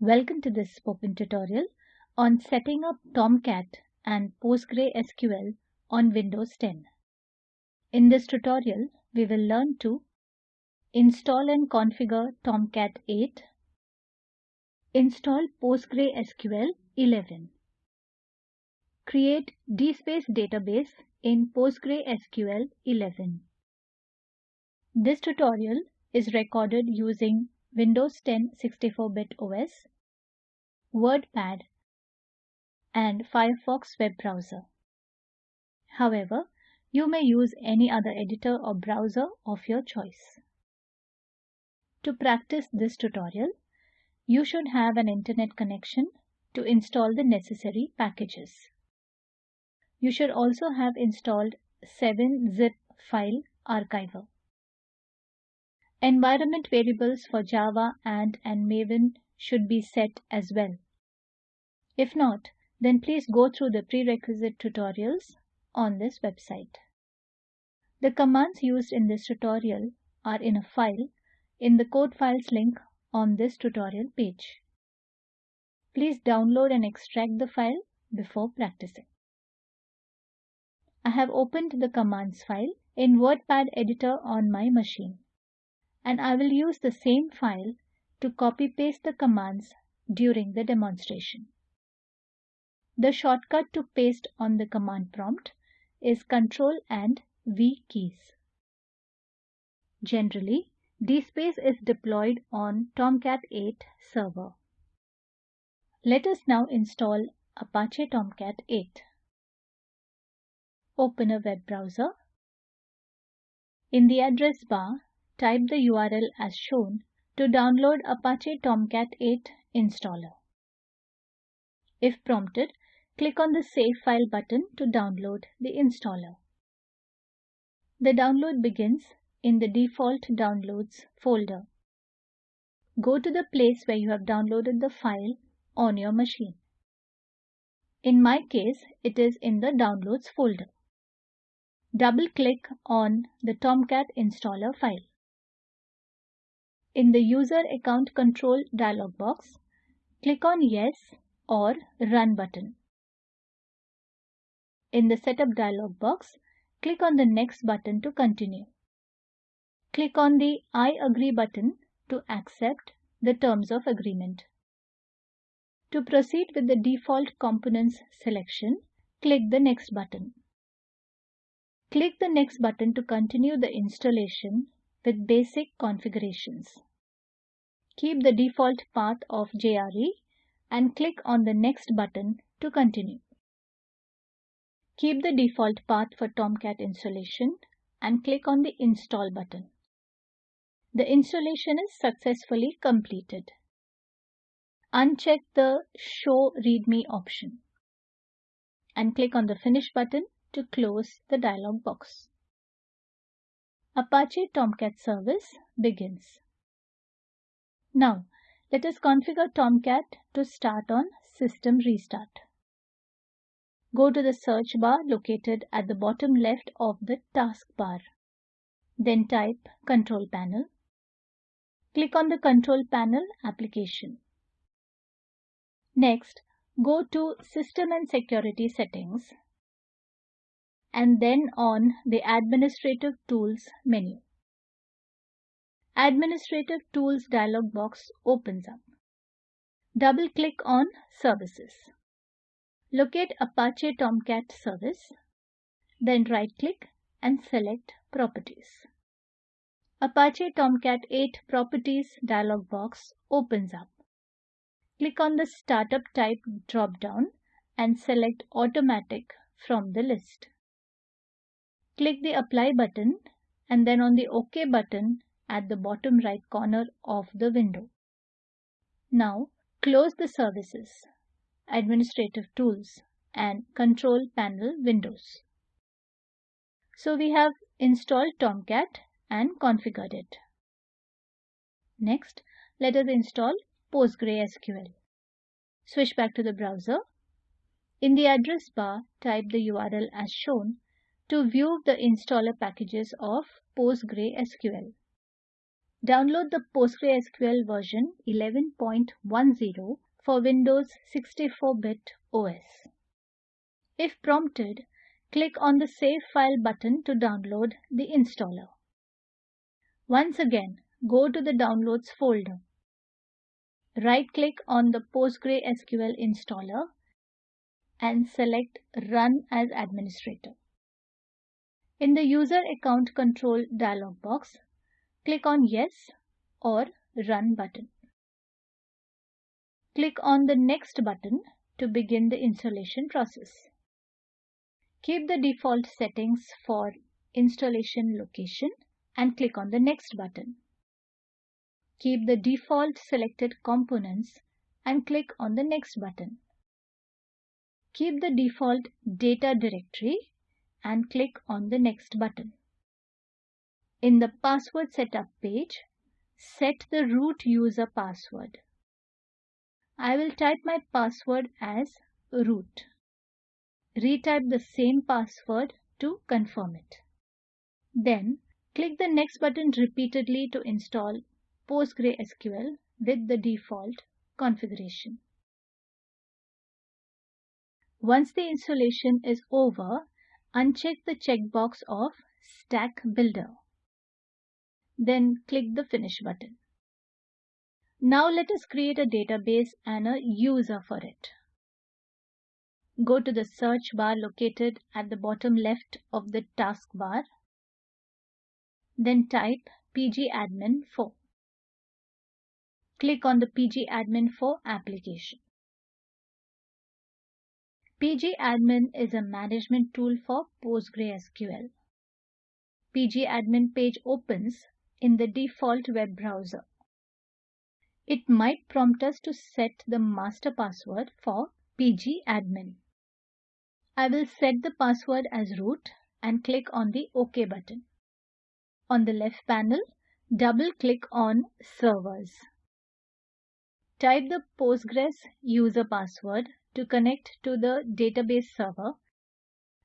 Welcome to this spoken tutorial on setting up Tomcat and PostgreSQL on Windows 10. In this tutorial, we will learn to install and configure Tomcat 8, install PostgreSQL 11, create DSpace database in PostgreSQL 11. This tutorial is recorded using Windows 10 64-bit OS, WordPad, and Firefox web browser. However, you may use any other editor or browser of your choice. To practice this tutorial, you should have an internet connection to install the necessary packages. You should also have installed 7-zip file archiver. Environment variables for Java and and Maven should be set as well. If not, then please go through the prerequisite tutorials on this website. The commands used in this tutorial are in a file in the code files link on this tutorial page. Please download and extract the file before practicing. I have opened the commands file in WordPad editor on my machine and I will use the same file to copy paste the commands during the demonstration. The shortcut to paste on the command prompt is Ctrl and V keys. Generally, DSpace is deployed on Tomcat 8 server. Let us now install Apache Tomcat 8. Open a web browser. In the address bar, type the URL as shown to download Apache Tomcat 8 installer. If prompted, click on the Save File button to download the installer. The download begins in the default Downloads folder. Go to the place where you have downloaded the file on your machine. In my case, it is in the Downloads folder. Double-click on the Tomcat installer file. In the User Account Control dialog box, click on Yes or Run button. In the Setup dialog box, click on the Next button to continue. Click on the I agree button to accept the terms of agreement. To proceed with the default components selection, click the Next button. Click the Next button to continue the installation with basic configurations. Keep the default path of JRE and click on the Next button to continue. Keep the default path for Tomcat installation and click on the Install button. The installation is successfully completed. Uncheck the Show README option and click on the Finish button to close the dialog box. Apache Tomcat service begins. Now, let us configure Tomcat to start on System Restart. Go to the search bar located at the bottom left of the taskbar. Then type Control Panel. Click on the Control Panel application. Next, go to System and Security Settings and then on the Administrative Tools menu. Administrative Tools dialog box opens up. Double-click on Services. Locate Apache Tomcat Service. Then right-click and select Properties. Apache Tomcat 8 Properties dialog box opens up. Click on the Startup Type drop-down and select Automatic from the list. Click the Apply button and then on the OK button at the bottom right corner of the window. Now close the Services, Administrative Tools and Control Panel windows. So we have installed Tomcat and configured it. Next, let us install PostgreSQL. Switch back to the browser. In the address bar, type the URL as shown to view the installer packages of PostgreSQL. Download the PostgreSQL version 11.10 for Windows 64-bit OS. If prompted, click on the Save File button to download the installer. Once again, go to the Downloads folder. Right-click on the PostgreSQL installer and select Run as Administrator. In the User Account Control dialog box, click on Yes or Run button. Click on the Next button to begin the installation process. Keep the default settings for installation location and click on the Next button. Keep the default selected components and click on the Next button. Keep the default data directory and click on the Next button. In the password setup page, set the root user password. I will type my password as root. Retype the same password to confirm it. Then click the next button repeatedly to install PostgreSQL with the default configuration. Once the installation is over, uncheck the checkbox of Stack Builder. Then click the Finish button. Now let us create a database and a user for it. Go to the search bar located at the bottom left of the taskbar. Then type pgadmin4. Click on the pgadmin4 application. pgadmin is a management tool for PostgreSQL. pgadmin page opens in the default web browser. It might prompt us to set the master password for pgadmin. I will set the password as root and click on the OK button. On the left panel, double click on Servers. Type the Postgres user password to connect to the database server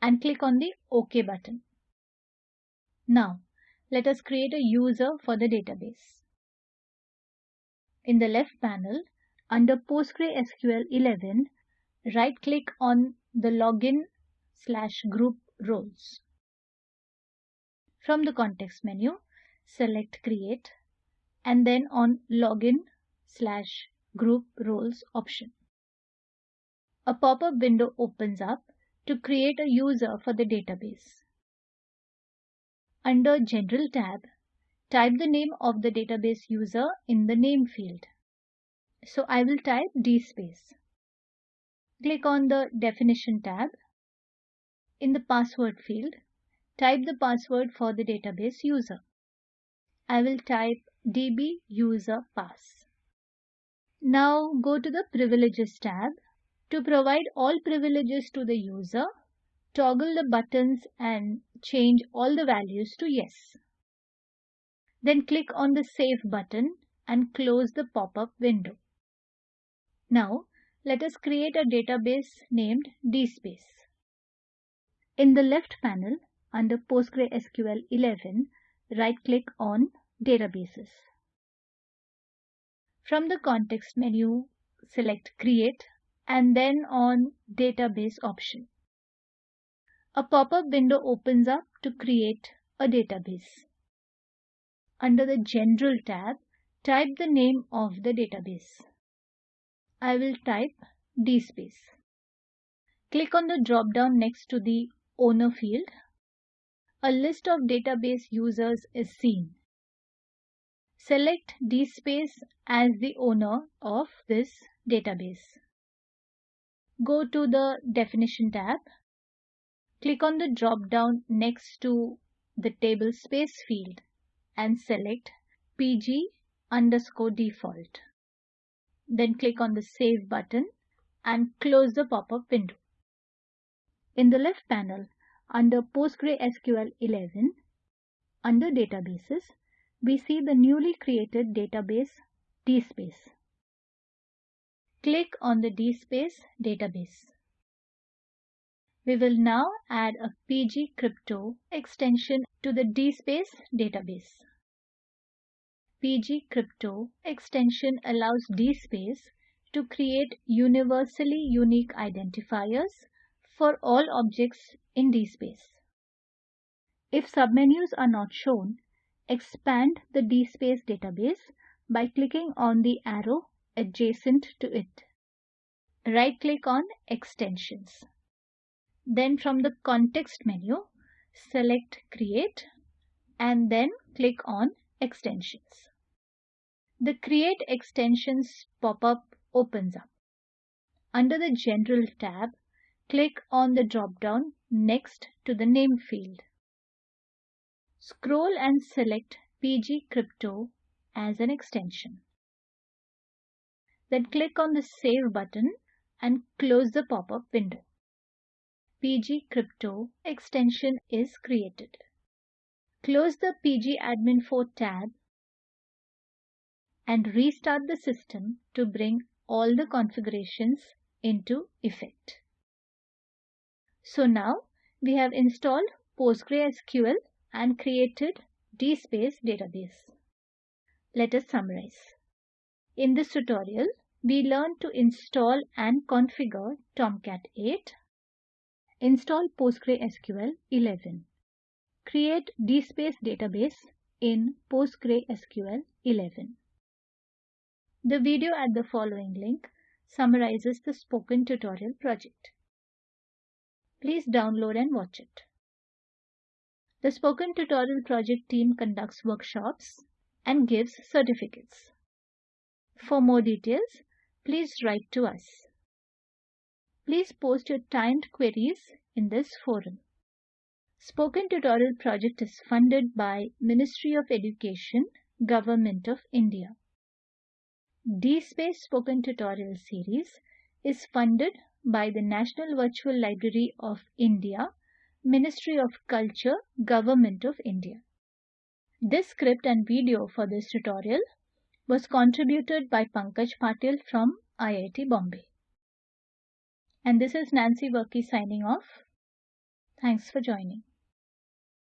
and click on the OK button. Now, let us create a user for the database. In the left panel, under PostgreSQL 11, right-click on the login slash group roles. From the context menu, select Create and then on Login slash Group Roles option. A pop-up window opens up to create a user for the database. Under General tab, type the name of the database user in the name field. So I will type dspace. Click on the Definition tab. In the Password field, type the password for the database user. I will type dbuserpass. Now go to the Privileges tab. To provide all privileges to the user, toggle the buttons and change all the values to yes. Then click on the Save button and close the pop-up window. Now, let us create a database named dspace. In the left panel, under PostgreSQL 11, right-click on Databases. From the context menu, select Create and then on Database option. A pop-up window opens up to create a database. Under the General tab, type the name of the database. I will type dspace. Click on the drop-down next to the Owner field. A list of database users is seen. Select dspace as the owner of this database. Go to the Definition tab. Click on the drop-down next to the Table Space field and select pg underscore default. Then click on the Save button and close the pop-up window. In the left panel, under PostgreSQL 11, under Databases, we see the newly created database DSpace. Click on the DSpace database. We will now add a PG Crypto extension to the DSpace database. PG Crypto extension allows DSpace to create universally unique identifiers for all objects in DSpace. If submenus are not shown, expand the DSpace database by clicking on the arrow adjacent to it. Right-click on Extensions. Then from the context menu, select Create and then click on Extensions. The Create Extensions pop-up opens up. Under the General tab, click on the drop-down next to the name field. Scroll and select PG Crypto as an extension. Then click on the Save button and close the pop-up window. PG Crypto extension is created. Close the PG Admin 4 tab and restart the system to bring all the configurations into effect. So now we have installed PostgreSQL and created DSpace database. Let us summarize. In this tutorial, we learned to install and configure Tomcat 8, install PostgreSQL 11, create DSpace database in PostgreSQL 11. The video at the following link summarizes the spoken tutorial project. Please download and watch it. The Spoken Tutorial project team conducts workshops and gives certificates. For more details, please write to us. Please post your timed queries in this forum. Spoken Tutorial project is funded by Ministry of Education, Government of India. DSpace Spoken Tutorial series is funded by the National Virtual Library of India, Ministry of Culture, Government of India. This script and video for this tutorial was contributed by Pankaj Patil from IIT Bombay. And this is Nancy Varkey signing off. Thanks for joining.